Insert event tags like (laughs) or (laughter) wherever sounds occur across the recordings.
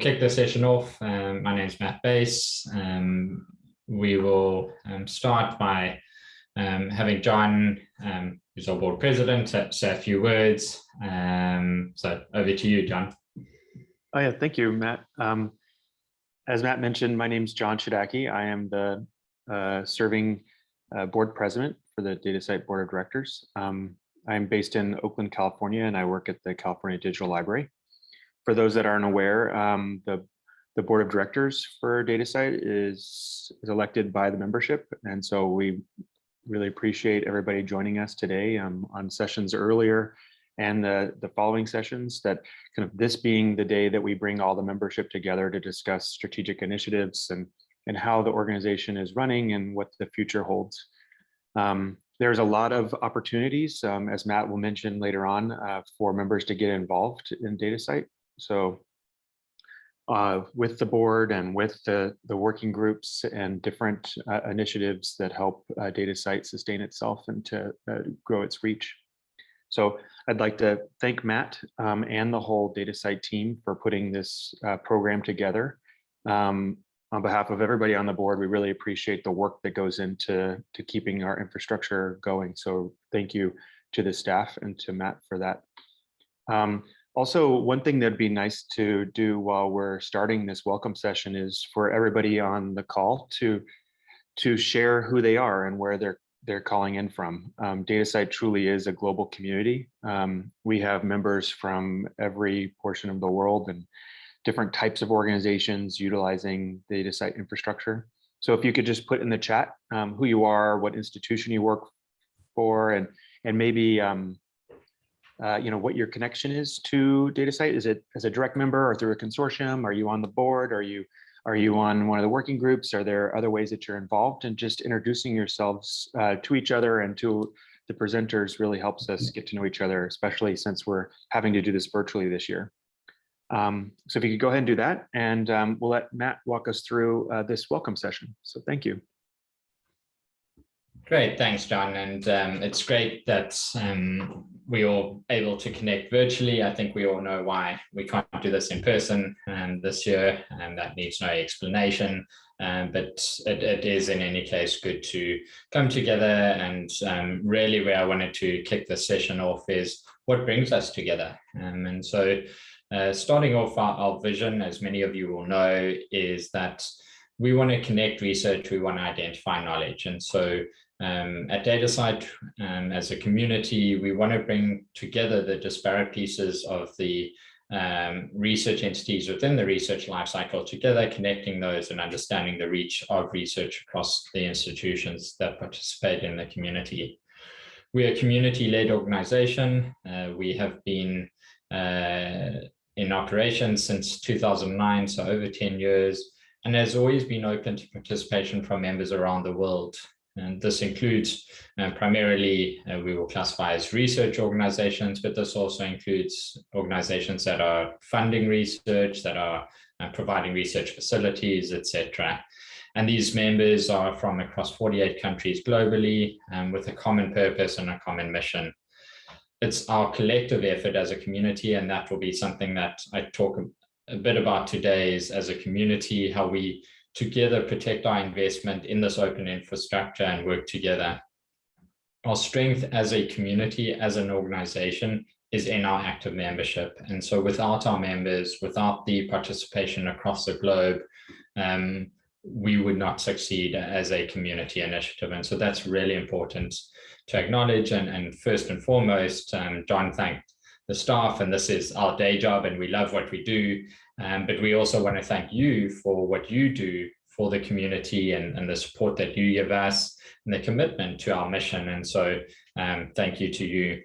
kick the session off. Um, my name is Matt Buys. Um, we will um, start by um, having John, um, who's our board president, say a few words. Um, so over to you, John. Oh yeah, thank you, Matt. as Matt mentioned, my name is John Chodacki. I am the uh, serving uh, board president for the DataCite Board of Directors. I'm based in Oakland, California, and I work at the California Digital Library for those that aren't aware, um, the, the board of directors for DataCite is, is elected by the membership. And so we really appreciate everybody joining us today um, on sessions earlier and the, the following sessions that kind of this being the day that we bring all the membership together to discuss strategic initiatives and, and how the organization is running and what the future holds. Um, there's a lot of opportunities, um, as Matt will mention later on, uh, for members to get involved in DataCite. So uh, with the board and with the, the working groups and different uh, initiatives that help uh, DataCite sustain itself and to uh, grow its reach. So I'd like to thank Matt um, and the whole DataCite team for putting this uh, program together. Um, on behalf of everybody on the board, we really appreciate the work that goes into to keeping our infrastructure going. So thank you to the staff and to Matt for that. Um, also, one thing that'd be nice to do while we're starting this welcome session is for everybody on the call to to share who they are and where they're they're calling in from. Um, DataCite truly is a global community. Um, we have members from every portion of the world and different types of organizations utilizing DataCite infrastructure. So if you could just put in the chat um, who you are, what institution you work for, and and maybe um, uh, you know, what your connection is to DataCite. Is it as a direct member or through a consortium? Are you on the board? Are you are you on one of the working groups? Are there other ways that you're involved? And just introducing yourselves uh, to each other and to the presenters really helps us get to know each other, especially since we're having to do this virtually this year. Um, so if you could go ahead and do that, and um, we'll let Matt walk us through uh, this welcome session. So thank you. Great, thanks, John. And um, it's great that um, we all able to connect virtually. I think we all know why we can't do this in person um, this year, and that needs no explanation. Um, but it, it is, in any case, good to come together. And um, really, where I wanted to kick the session off is what brings us together. Um, and so, uh, starting off our, our vision, as many of you will know, is that we want to connect research, we want to identify knowledge. And so um, at DataCite, um, as a community, we want to bring together the disparate pieces of the um, research entities within the research lifecycle together, connecting those and understanding the reach of research across the institutions that participate in the community. We're a community-led organization. Uh, we have been uh, in operation since 2009, so over 10 years, and has always been open to participation from members around the world. And this includes uh, primarily, uh, we will classify as research organizations, but this also includes organizations that are funding research, that are uh, providing research facilities, etc. And these members are from across 48 countries globally um, with a common purpose and a common mission. It's our collective effort as a community, and that will be something that I talk a bit about today is as a community, how we together protect our investment in this open infrastructure and work together. Our strength as a community, as an organization, is in our active membership. And so without our members, without the participation across the globe, um, we would not succeed as a community initiative. And so that's really important to acknowledge. And, and first and foremost, um, John thanked the staff, and this is our day job, and we love what we do. Um, but we also want to thank you for what you do for the community and, and the support that you give us and the commitment to our mission. And so um, thank you to you.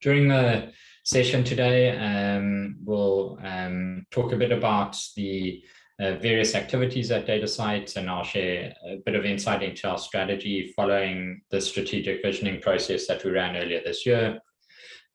During the session today, um, we'll um, talk a bit about the uh, various activities at DataCite, and I'll share a bit of insight into our strategy following the strategic visioning process that we ran earlier this year.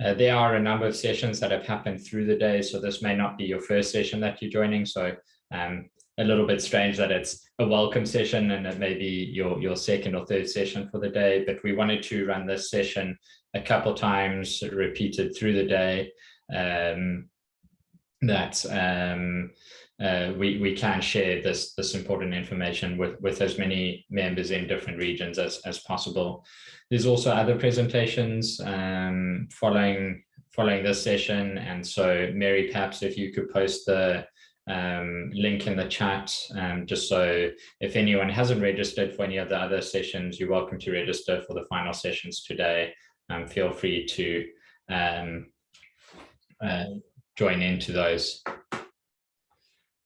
Uh, there are a number of sessions that have happened through the day, so this may not be your first session that you're joining. So um, a little bit strange that it's a welcome session and it may be your, your second or third session for the day, but we wanted to run this session a couple times repeated through the day. Um, that um, uh, we, we can share this, this important information with, with as many members in different regions as, as possible. There's also other presentations um, following, following this session. And so Mary, perhaps if you could post the um, link in the chat, um, just so if anyone hasn't registered for any of the other sessions, you're welcome to register for the final sessions today. Um, feel free to um, uh, join into those.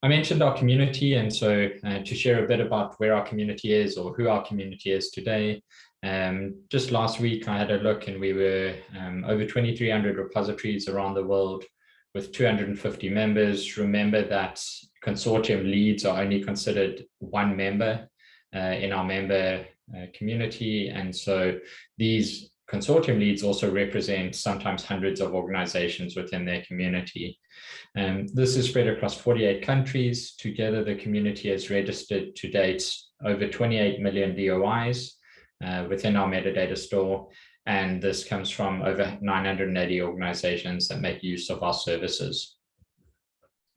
I mentioned our community, and so uh, to share a bit about where our community is or who our community is today. Um, just last week, I had a look and we were um, over 2,300 repositories around the world with 250 members. Remember that consortium leads are only considered one member uh, in our member uh, community. And so these consortium leads also represent sometimes hundreds of organizations within their community. Um, this is spread across 48 countries. Together, the community has registered to date over 28 million DOIs uh, within our metadata store. And this comes from over 980 organizations that make use of our services.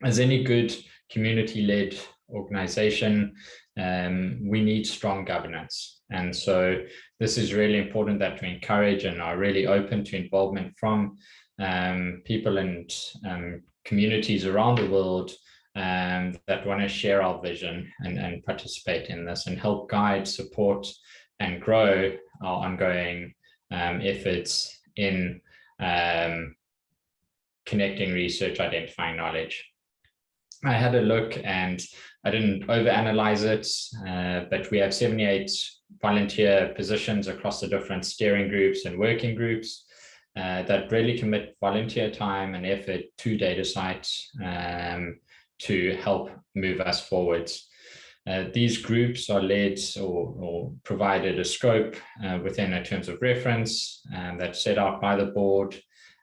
As any good community-led organization, um, we need strong governance. And so this is really important that we encourage and are really open to involvement from um, people and um, communities around the world um, that want to share our vision and, and participate in this and help guide, support, and grow our ongoing um, efforts in um, connecting research, identifying knowledge. I had a look and I didn't overanalyze it, uh, but we have 78 volunteer positions across the different steering groups and working groups uh, that really commit volunteer time and effort to DataCite um, to help move us forwards. Uh, these groups are led or, or provided a scope uh, within a terms of reference um, that's set out by the board.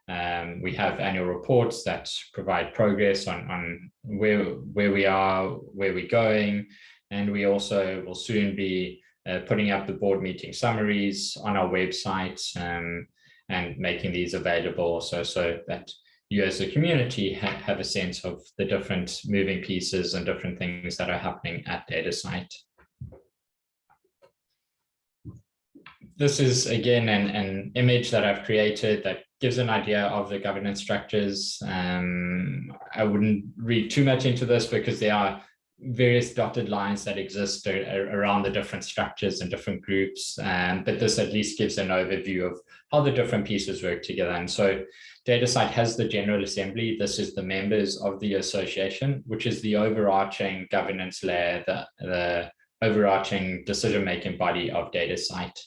Um, we have annual reports that provide progress on, on where, where we are, where we're going, and we also will soon be uh, putting up the board meeting summaries on our website um, and making these available so, so that you as a community ha have a sense of the different moving pieces and different things that are happening at DataCite. This is again an, an image that I've created that gives an idea of the governance structures. Um, I wouldn't read too much into this because there are various dotted lines that exist around the different structures and different groups. Um, but this at least gives an overview of how the different pieces work together. And so DataCite has the General Assembly. This is the members of the association, which is the overarching governance layer, the, the overarching decision-making body of DataCite.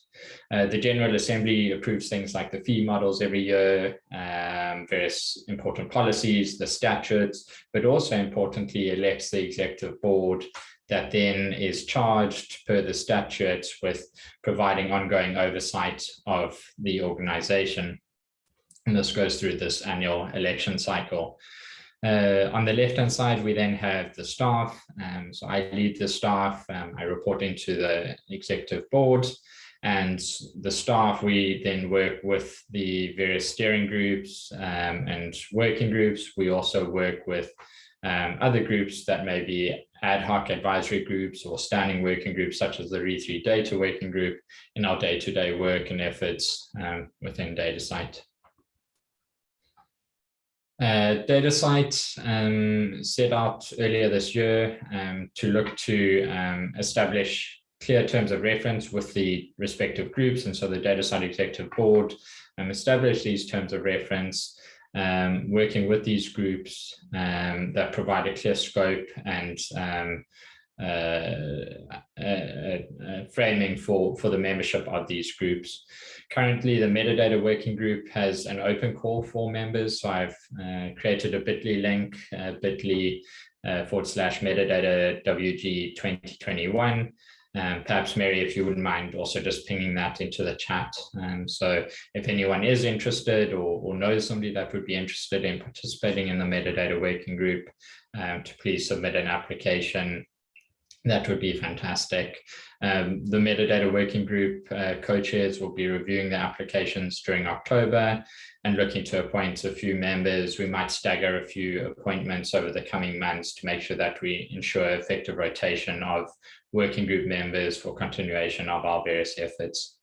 Uh, the General Assembly approves things like the fee models every year, um, various important policies, the statutes, but also importantly elects the executive board that then is charged per the statutes with providing ongoing oversight of the organization. And this goes through this annual election cycle. Uh, on the left-hand side, we then have the staff. Um, so I lead the staff. Um, I report into the executive board and the staff. We then work with the various steering groups um, and working groups. We also work with um, other groups that may be ad hoc advisory groups or standing working groups, such as the RE3 data working group in our day-to-day -day work and efforts um, within DataCite. Uh, DataCite um, set out earlier this year um, to look to um, establish clear terms of reference with the respective groups. And so the DataCite Executive Board um, established these terms of reference, um, working with these groups um, that provide a clear scope and framing for, for the membership of these groups. Currently, the metadata working group has an open call for members. So I've uh, created a bit.ly link, uh, bit.ly uh, forward slash metadata WG 2021. Um, perhaps Mary, if you wouldn't mind also just pinging that into the chat. Um, so if anyone is interested or, or, knows somebody that would be interested in participating in the metadata working group, um, to please submit an application that would be fantastic. Um, the metadata working group uh, co-chairs will be reviewing the applications during October and looking to appoint a few members. We might stagger a few appointments over the coming months to make sure that we ensure effective rotation of working group members for continuation of our various efforts.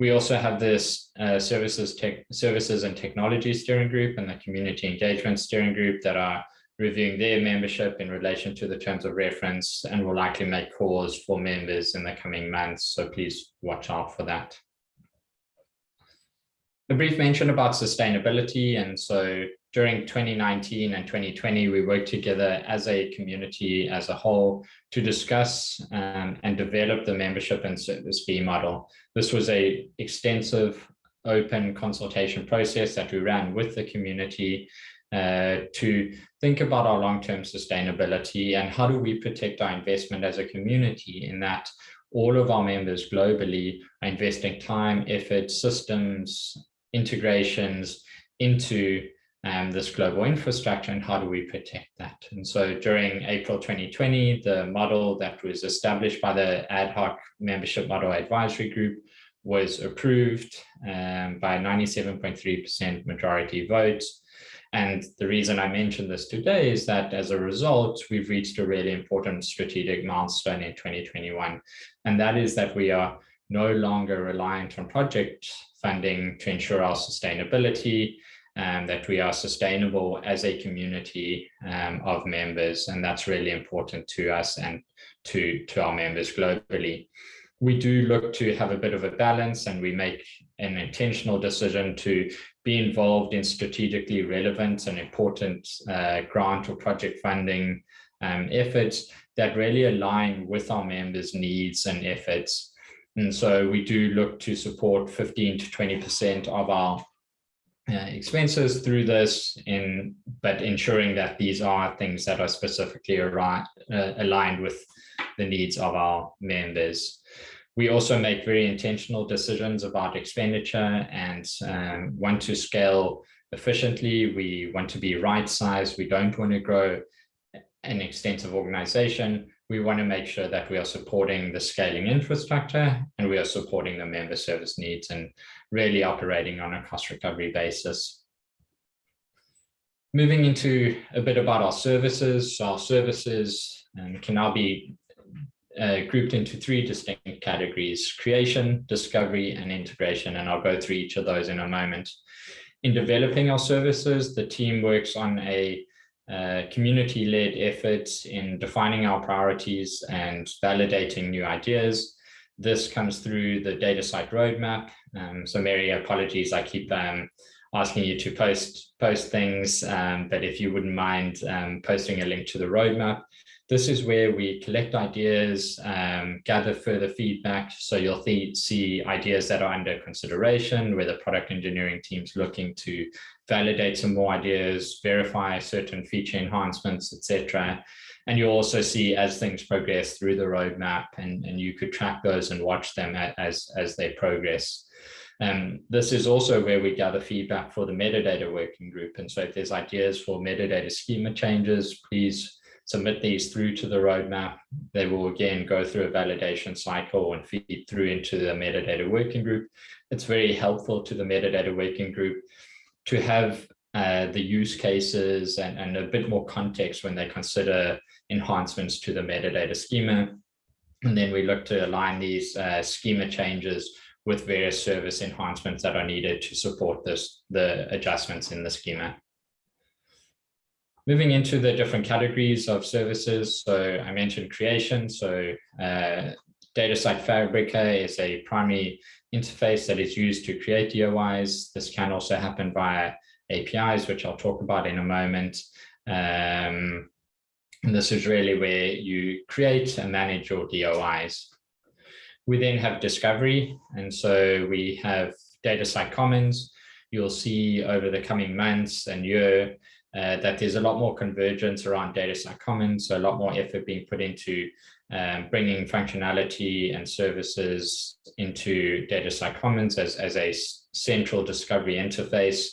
We also have this uh, services, services and technology steering group and the community engagement steering group that are reviewing their membership in relation to the terms of reference and will likely make calls for members in the coming months. So please watch out for that. A brief mention about sustainability. And so during 2019 and 2020, we worked together as a community as a whole to discuss um, and develop the membership and service fee model. This was a extensive open consultation process that we ran with the community uh, to think about our long-term sustainability and how do we protect our investment as a community in that all of our members globally are investing time, effort, systems, integrations into um, this global infrastructure and how do we protect that? And so during April 2020, the model that was established by the ad hoc membership model advisory group was approved um, by 97.3% majority votes and the reason I mention this today is that as a result, we've reached a really important strategic milestone in 2021. And that is that we are no longer reliant on project funding to ensure our sustainability and that we are sustainable as a community um, of members. And that's really important to us and to, to our members globally. We do look to have a bit of a balance and we make an intentional decision to be involved in strategically relevant and important uh, grant or project funding um, efforts that really align with our members' needs and efforts. And so we do look to support 15 to 20% of our uh, expenses through this, in, but ensuring that these are things that are specifically uh, aligned with the needs of our members. We also make very intentional decisions about expenditure and um, want to scale efficiently. We want to be right sized. We don't want to grow an extensive organization. We want to make sure that we are supporting the scaling infrastructure and we are supporting the member service needs and really operating on a cost recovery basis. Moving into a bit about our services. Our services um, can now be uh, grouped into three distinct categories, creation, discovery, and integration. And I'll go through each of those in a moment. In developing our services, the team works on a uh, community-led effort in defining our priorities and validating new ideas. This comes through the DataCite roadmap. Um, so Mary, apologies, I keep um, asking you to post post things, um, but if you wouldn't mind um, posting a link to the roadmap, this is where we collect ideas, um, gather further feedback. So you'll see ideas that are under consideration, where the product engineering team's looking to validate some more ideas, verify certain feature enhancements, etc. And you'll also see as things progress through the roadmap and, and you could track those and watch them as, as they progress. Um, this is also where we gather feedback for the metadata working group. And so if there's ideas for metadata schema changes, please submit these through to the roadmap. They will again go through a validation cycle and feed through into the metadata working group. It's very helpful to the metadata working group to have uh, the use cases and, and a bit more context when they consider enhancements to the metadata schema. And then we look to align these uh, schema changes with various service enhancements that are needed to support this, the adjustments in the schema. Moving into the different categories of services. So I mentioned creation. So uh, DataCite Fabrica is a primary interface that is used to create DOIs. This can also happen via APIs, which I'll talk about in a moment. Um, and this is really where you create and manage your DOIs. We then have discovery. And so we have DataCite Commons. You'll see over the coming months and year uh, that there's a lot more convergence around DataCite Commons, so a lot more effort being put into um, bringing functionality and services into DataCite Commons as, as a central discovery interface.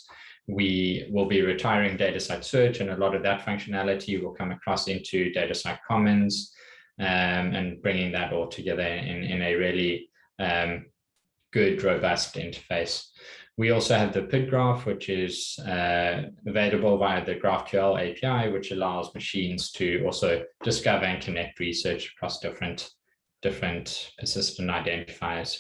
We will be retiring DataCite Search and a lot of that functionality will come across into DataCite Commons. um, and bringing that all together in, in a really um, good, robust interface. We also have the PID graph, which is uh, available via the GraphQL API, which allows machines to also discover and connect research across different, different persistent identifiers.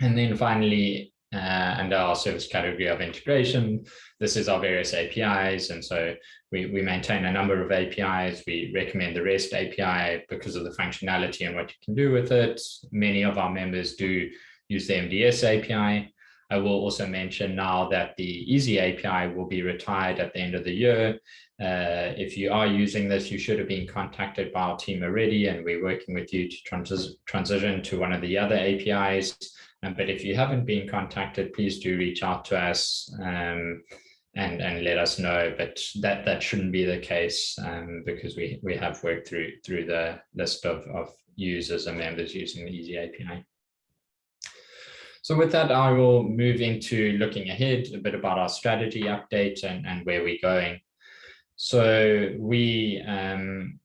And then finally, uh, under our service category of integration, this is our various APIs. And so we, we maintain a number of APIs. We recommend the REST API because of the functionality and what you can do with it. Many of our members do use the MDS API. I will also mention now that the EZ API will be retired at the end of the year. Uh, if you are using this, you should have been contacted by our team already, and we're working with you to trans transition to one of the other APIs. Um, but if you haven't been contacted, please do reach out to us um, and, and let us know. But that, that shouldn't be the case um, because we, we have worked through, through the list of, of users and members using the EZ API. So with that, I will move into looking ahead, a bit about our strategy update and, and where we're going. So we um,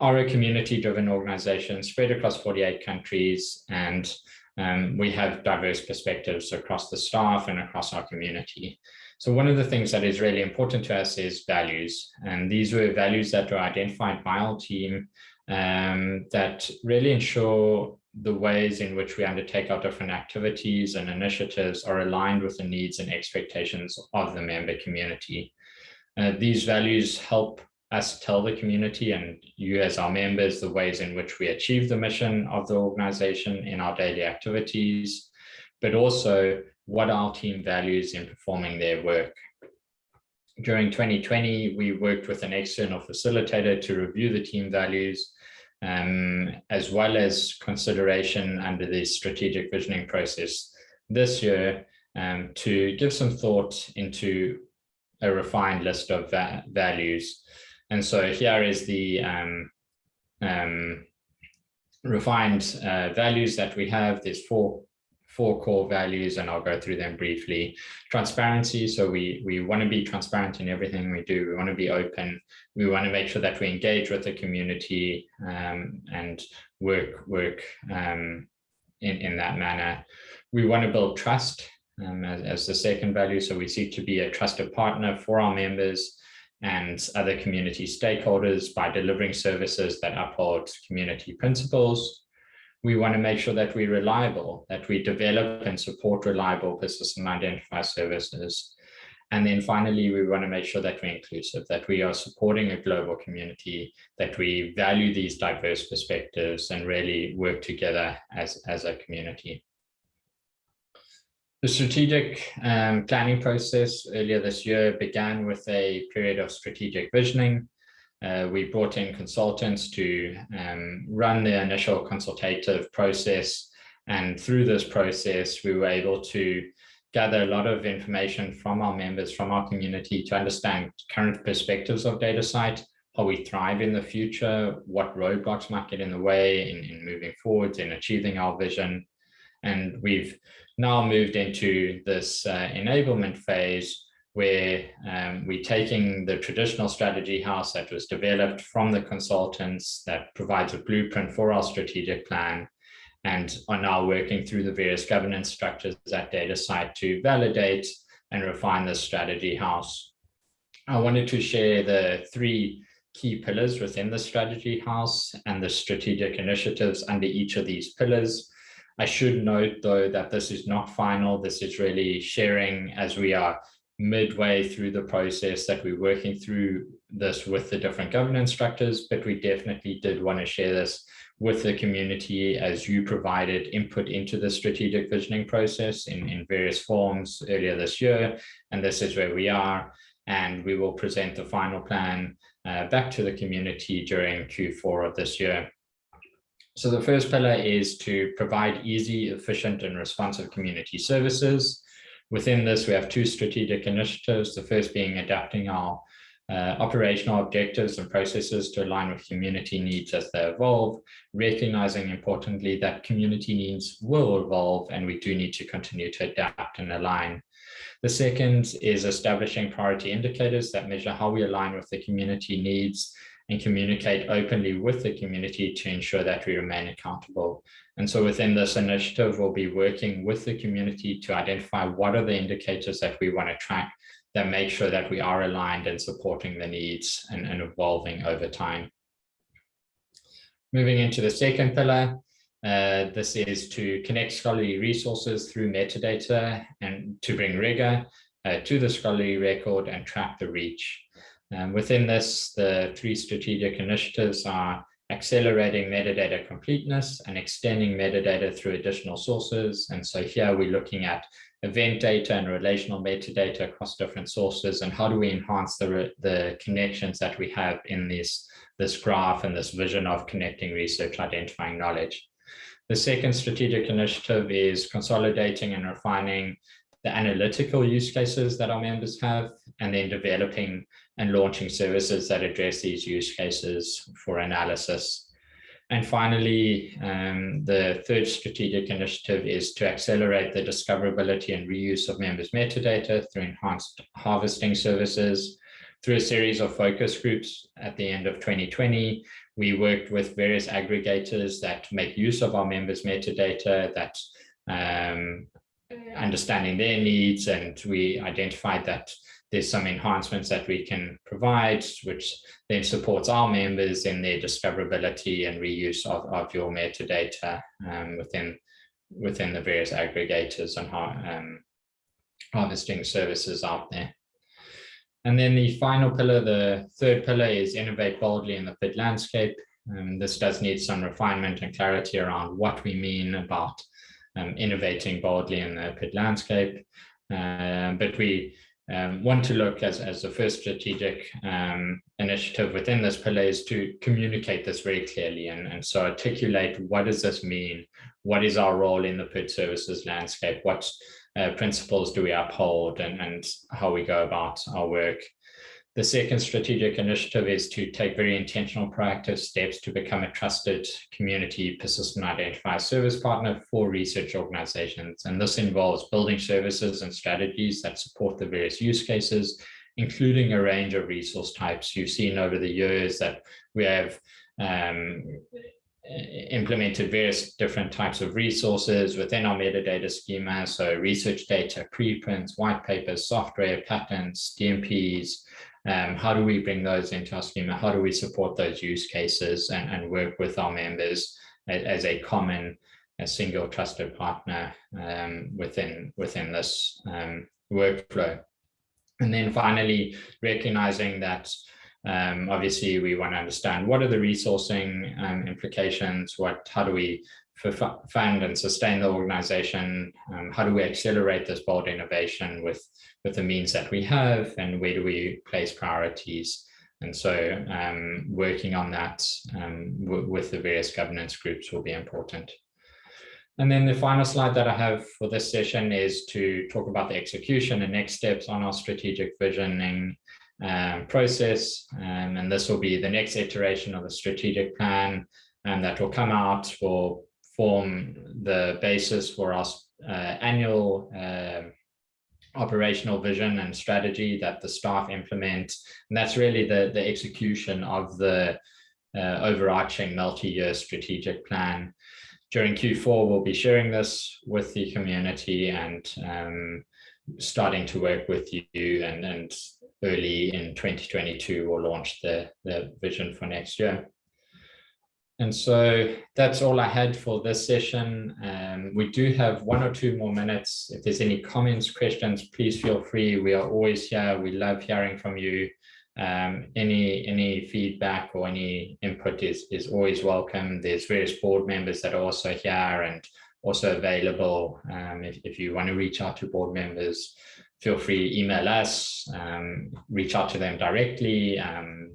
are a community-driven organization spread across 48 countries, and um, we have diverse perspectives across the staff and across our community. So one of the things that is really important to us is values, and these were values that were identified by our team um, that really ensure the ways in which we undertake our different activities and initiatives are aligned with the needs and expectations of the member community. Uh, these values help us tell the community and you as our members the ways in which we achieve the mission of the organization in our daily activities, but also what our team values in performing their work. During 2020, we worked with an external facilitator to review the team values um, as well as consideration under the strategic visioning process this year um, to give some thought into a refined list of va values. And so here is the um, um refined uh, values that we have. There's four four core values and I'll go through them briefly. Transparency, so we, we want to be transparent in everything we do. We want to be open. We want to make sure that we engage with the community um, and work, work um, in, in that manner. We want to build trust um, as, as the second value. So we seek to be a trusted partner for our members and other community stakeholders by delivering services that uphold community principles we want to make sure that we're reliable, that we develop and support reliable persistent identifier services. And then finally, we want to make sure that we're inclusive, that we are supporting a global community, that we value these diverse perspectives and really work together as, as a community. The strategic um, planning process earlier this year began with a period of strategic visioning, uh, we brought in consultants to um, run the initial consultative process. And through this process, we were able to gather a lot of information from our members, from our community to understand current perspectives of DataCite, how we thrive in the future, what roadblocks might get in the way in, in moving forwards in achieving our vision. And we've now moved into this uh, enablement phase where um, we're taking the traditional strategy house that was developed from the consultants that provides a blueprint for our strategic plan and are now working through the various governance structures at DataCite to validate and refine the strategy house. I wanted to share the three key pillars within the strategy house and the strategic initiatives under each of these pillars. I should note though that this is not final. This is really sharing as we are midway through the process that we're working through this with the different governance structures, but we definitely did want to share this with the community as you provided input into the strategic visioning process in, in various forms earlier this year. And this is where we are. And we will present the final plan uh, back to the community during Q4 of this year. So the first pillar is to provide easy, efficient, and responsive community services. Within this, we have two strategic initiatives, the first being adapting our uh, operational objectives and processes to align with community needs as they evolve, recognizing importantly that community needs will evolve and we do need to continue to adapt and align. The second is establishing priority indicators that measure how we align with the community needs and communicate openly with the community to ensure that we remain accountable. And so within this initiative, we'll be working with the community to identify what are the indicators that we want to track that make sure that we are aligned and supporting the needs and, and evolving over time. Moving into the second pillar, uh, this is to connect scholarly resources through metadata and to bring rigor uh, to the scholarly record and track the reach. Um, within this, the three strategic initiatives are accelerating metadata completeness and extending metadata through additional sources. And so here we're looking at event data and relational metadata across different sources and how do we enhance the, the connections that we have in this, this graph and this vision of connecting research, identifying knowledge. The second strategic initiative is consolidating and refining the analytical use cases that our members have, and then developing and launching services that address these use cases for analysis. And finally, um, the third strategic initiative is to accelerate the discoverability and reuse of members' metadata through enhanced harvesting services. Through a series of focus groups at the end of 2020, we worked with various aggregators that make use of our members' metadata, that um, understanding their needs, and we identified that there's some enhancements that we can provide, which then supports our members in their discoverability and reuse of, of your metadata um, within, within the various aggregators and how, um, harvesting services out there. And then the final pillar, the third pillar is innovate boldly in the PID landscape. Um, this does need some refinement and clarity around what we mean about um, innovating boldly in the PID landscape. Uh, but we um, want to look as, as the first strategic um, initiative within this pillar is to communicate this very clearly and, and so articulate what does this mean? What is our role in the PID services landscape? What uh, principles do we uphold and, and how we go about our work? The second strategic initiative is to take very intentional proactive steps to become a trusted community persistent identifier service partner for research organizations. And this involves building services and strategies that support the various use cases, including a range of resource types. You've seen over the years that we have um, implemented various different types of resources within our metadata schema. So research data, preprints, white papers, software, patents, DMPs, um, how do we bring those into our schema? How do we support those use cases and, and work with our members as, as a common, a single trusted partner um, within, within this um, workflow? And then finally, recognizing that um, obviously we want to understand what are the resourcing um, implications, what, how do we fund and sustain the organization? Um, how do we accelerate this bold innovation with, with the means that we have and where do we place priorities? And so um, working on that um, with the various governance groups will be important. And then the final slide that I have for this session is to talk about the execution and next steps on our strategic visioning um, process. Um, and this will be the next iteration of the strategic plan and that will come out for form the basis for our uh, annual uh, operational vision and strategy that the staff implement. And that's really the, the execution of the uh, overarching multi-year strategic plan. During Q4, we'll be sharing this with the community and um, starting to work with you and, and early in 2022, we'll launch the, the vision for next year. And so that's all I had for this session. Um, we do have one or two more minutes. If there's any comments, questions, please feel free. We are always here. We love hearing from you. Um, any any feedback or any input is, is always welcome. There's various board members that are also here and also available. Um, if, if you want to reach out to board members, feel free email us, um, reach out to them directly. Um,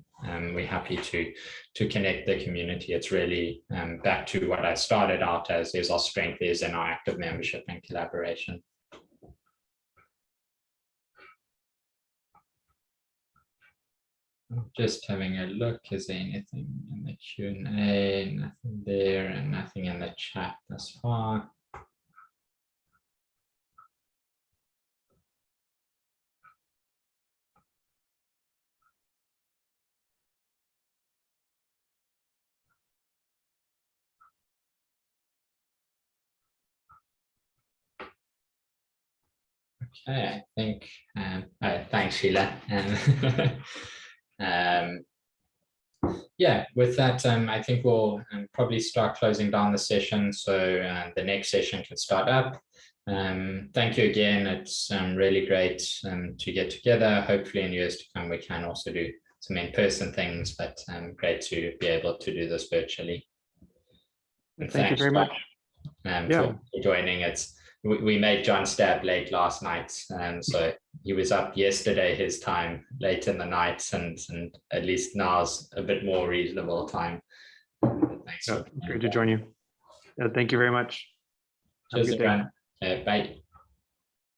we're happy to to connect the community. It's really um, back to what I started out as is our strength is in our active membership and collaboration. Just having a look, is there anything in the Q&A? Nothing there and nothing in the chat thus far. Okay, I think, um, thanks, Sheila. Um, (laughs) um, yeah, with that, um, I think we'll um, probably start closing down the session. So uh, the next session can start up. Um, thank you again. It's um, really great um, to get together. Hopefully in years to come, we can also do some in-person things, but um, great to be able to do this virtually. And Thank you very much. Um, Yeah. for for joining. It's we, we made John stab late last night, and so he was up yesterday his time late in the night, and and at least now's a bit more reasonable time. Thanks. Yeah, Great to join you. Thank you very much. Have a Cheers, good day. Uh, bye.